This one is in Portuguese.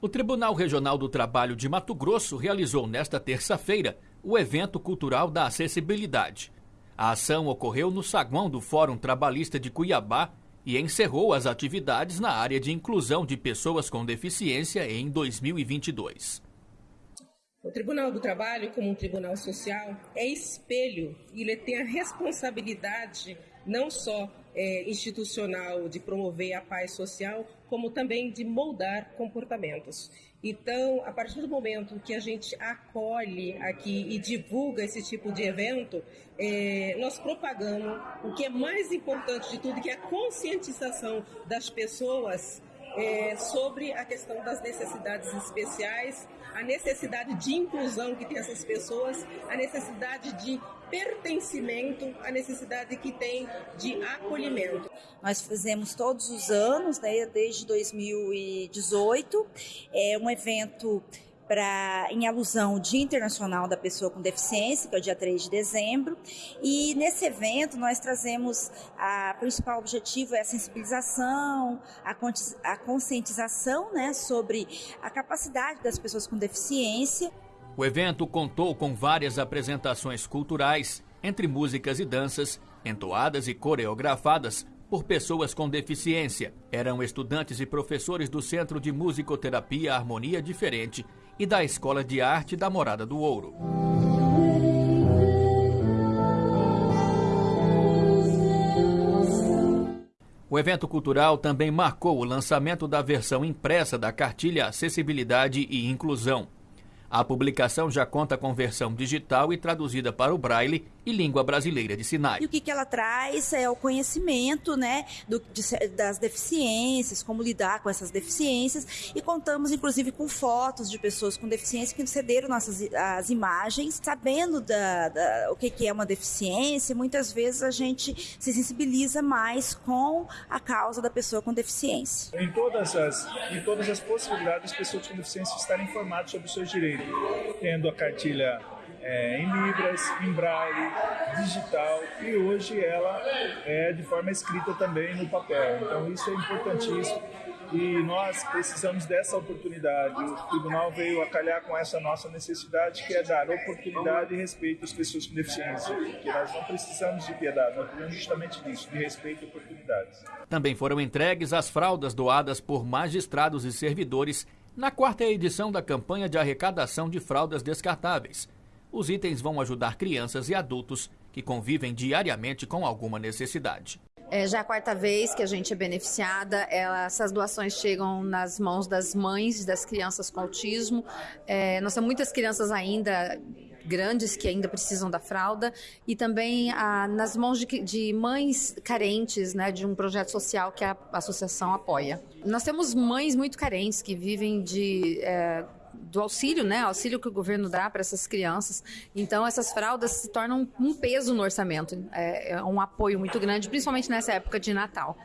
O Tribunal Regional do Trabalho de Mato Grosso realizou nesta terça-feira o evento cultural da acessibilidade. A ação ocorreu no saguão do Fórum Trabalhista de Cuiabá e encerrou as atividades na área de inclusão de pessoas com deficiência em 2022. O Tribunal do Trabalho, como um tribunal social, é espelho e ele tem a responsabilidade não só é, institucional de promover a paz social, como também de moldar comportamentos. Então, a partir do momento que a gente acolhe aqui e divulga esse tipo de evento, é, nós propagamos o que é mais importante de tudo, que é a conscientização das pessoas é, sobre a questão das necessidades especiais, a necessidade de inclusão que tem essas pessoas, a necessidade de pertencimento, a necessidade que tem de acolhimento. Nós fazemos todos os anos, né, desde 2018, é um evento em alusão ao Dia Internacional da Pessoa com Deficiência, que é o dia 3 de dezembro. E nesse evento nós trazemos a principal objetivo é a sensibilização, a, a conscientização né, sobre a capacidade das pessoas com deficiência. O evento contou com várias apresentações culturais, entre músicas e danças, entoadas e coreografadas por pessoas com deficiência. Eram estudantes e professores do Centro de Musicoterapia Harmonia Diferente e da Escola de Arte da Morada do Ouro. O evento cultural também marcou o lançamento da versão impressa da cartilha Acessibilidade e Inclusão. A publicação já conta com versão digital e traduzida para o braille e língua brasileira de sinais. E o que, que ela traz é o conhecimento né, do, de, das deficiências, como lidar com essas deficiências, e contamos inclusive com fotos de pessoas com deficiência que cederam nossas as imagens, sabendo da, da, o que, que é uma deficiência, muitas vezes a gente se sensibiliza mais com a causa da pessoa com deficiência. Em todas as, em todas as possibilidades, as pessoas com deficiência estarem informadas sobre os seus direitos tendo a cartilha é, em libras, em braille, digital e hoje ela é de forma escrita também no papel. Então isso é importantíssimo e nós precisamos dessa oportunidade. O tribunal veio a calhar com essa nossa necessidade, que é dar oportunidade e respeito às pessoas com deficiência, porque nós não precisamos de piedade, nós precisamos justamente disso, de respeito e oportunidades. Também foram entregues as fraldas doadas por magistrados e servidores na quarta edição da campanha de arrecadação de fraldas descartáveis. Os itens vão ajudar crianças e adultos que convivem diariamente com alguma necessidade. É já a quarta vez que a gente é beneficiada. Essas doações chegam nas mãos das mães das crianças com autismo. É, nós temos muitas crianças ainda grandes que ainda precisam da fralda e também nas mãos de, de, mães carentes, né, de um projeto social que a associação apoia. Nós temos mães muito carentes que vivem de é, do auxílio, né? Auxílio que o governo dá para essas crianças. Então, essas fraldas se tornam um peso no orçamento. É, é um apoio muito grande, principalmente nessa época de Natal.